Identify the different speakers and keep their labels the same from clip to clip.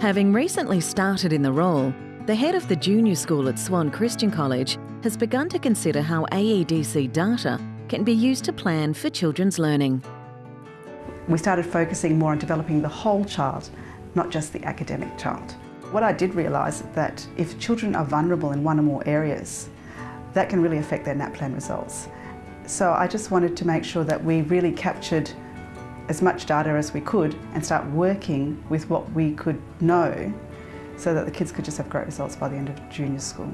Speaker 1: Having recently started in the role, the head of the junior school at Swan Christian College has begun to consider how AEDC data can be used to plan for children's learning.
Speaker 2: We started focusing more on developing the whole child, not just the academic child. What I did realise is that if children are vulnerable in one or more areas, that can really affect their NAPLAN results. So I just wanted to make sure that we really captured as much data as we could and start working with what we could know so that the kids could just have great results by the end of junior school.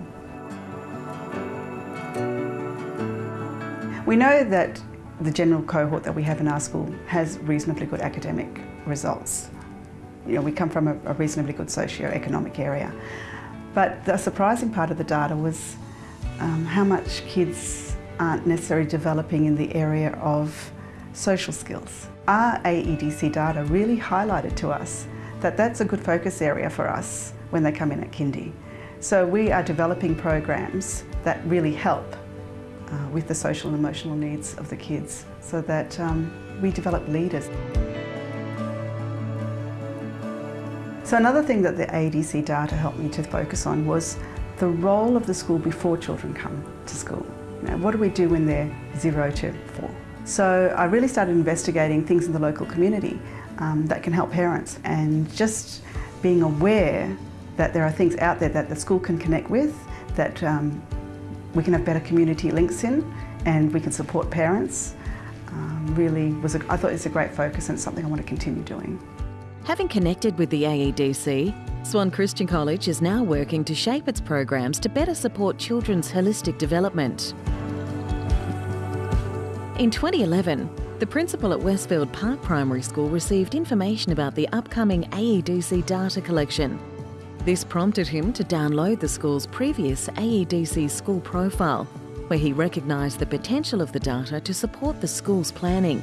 Speaker 2: We know that the general cohort that we have in our school has reasonably good academic results. You know, we come from a, a reasonably good socio-economic area. But the surprising part of the data was um, how much kids aren't necessarily developing in the area of social skills. Our AEDC data really highlighted to us that that's a good focus area for us when they come in at kindy. So we are developing programs that really help uh, with the social and emotional needs of the kids so that um, we develop leaders. So another thing that the AEDC data helped me to focus on was the role of the school before children come to school. Know, what do we do when they're zero to four? So I really started investigating things in the local community um, that can help parents and just being aware that there are things out there that the school can connect with, that um, we can have better community links in and we can support parents um, really was, a, I thought it's a great focus and something I want to continue doing.
Speaker 1: Having connected with the AEDC, Swan Christian College is now working to shape its programs to better support children's holistic development. In 2011, the principal at Westfield Park Primary School received information about the upcoming AEDC data collection. This prompted him to download the school's previous AEDC school profile, where he recognised the potential of the data to support the school's planning.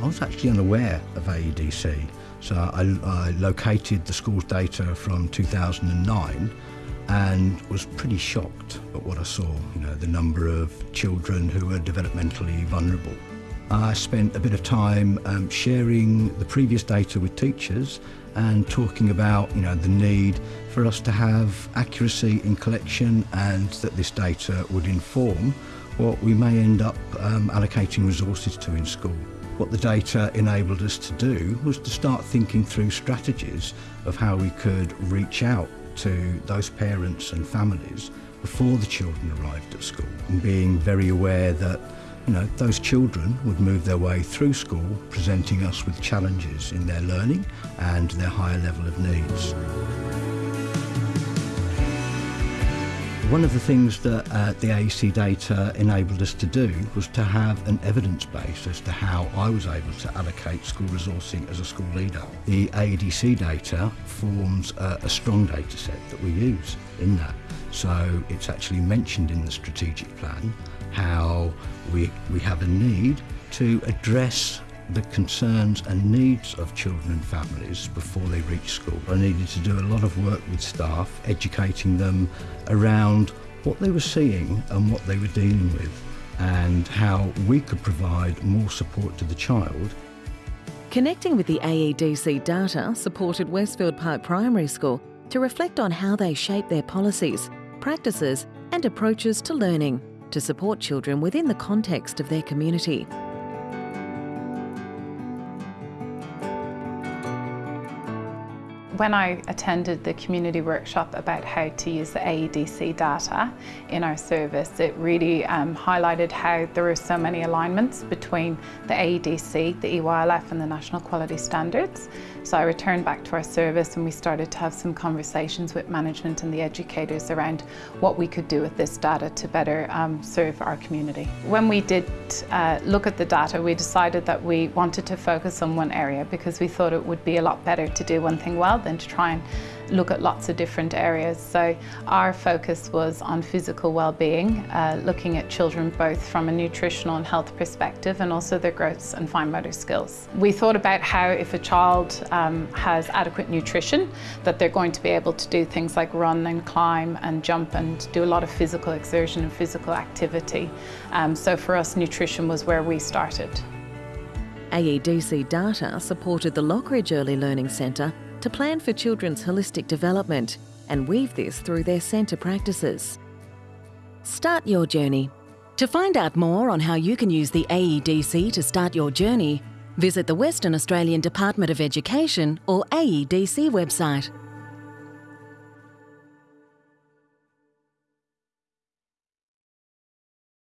Speaker 3: I was actually unaware of AEDC, so I, I located the school's data from 2009 and was pretty shocked at what I saw, you know, the number of children who were developmentally vulnerable. I spent a bit of time um, sharing the previous data with teachers and talking about you know, the need for us to have accuracy in collection and that this data would inform what we may end up um, allocating resources to in school. What the data enabled us to do was to start thinking through strategies of how we could reach out to those parents and families before the children arrived at school and being very aware that you know, those children would move their way through school presenting us with challenges in their learning and their higher level of needs. One of the things that uh, the AEC data enabled us to do was to have an evidence base as to how I was able to allocate school resourcing as a school leader. The AEDC data forms a, a strong data set that we use in that. So it's actually mentioned in the strategic plan how we, we have a need to address the concerns and needs of children and families before they reach school. I needed to do a lot of work with staff, educating them around what they were seeing and what they were dealing with and how we could provide more support to the child.
Speaker 1: Connecting with the AEDC data supported Westfield Park Primary School to reflect on how they shape their policies, practices and approaches to learning to support children within the context of their community.
Speaker 4: When I attended the community workshop about how to use the AEDC data in our service, it really um, highlighted how there are so many alignments between the AEDC, the EYLF and the National Quality Standards. So I returned back to our service and we started to have some conversations with management and the educators around what we could do with this data to better um, serve our community. When we did uh, look at the data, we decided that we wanted to focus on one area because we thought it would be a lot better to do one thing well than to try and look at lots of different areas. So our focus was on physical well-being, uh, looking at children both from a nutritional and health perspective and also their growth and fine motor skills. We thought about how if a child um, has adequate nutrition, that they're going to be able to do things like run and climb and jump and do a lot of physical exertion and physical activity. Um, so for us, nutrition was where we started.
Speaker 1: AEDC data supported the Lockridge Early Learning Centre to plan for children's holistic development and weave this through their centre practices. Start your journey. To find out more on how you can use the AEDC to start your journey, visit the Western Australian Department of Education or AEDC website.